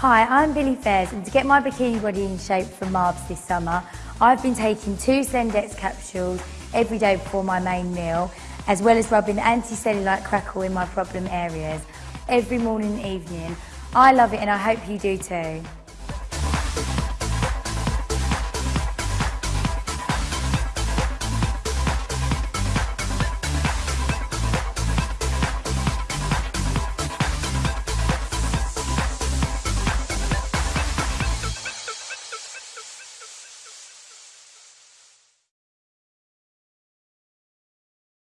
Hi, I'm Billie Faiers and to get my bikini body in shape for Marbs this summer, I've been taking two Sendex capsules every day before my main meal, as well as rubbing anti-cellulite crackle in my problem areas every morning and evening. I love it and I hope you do too.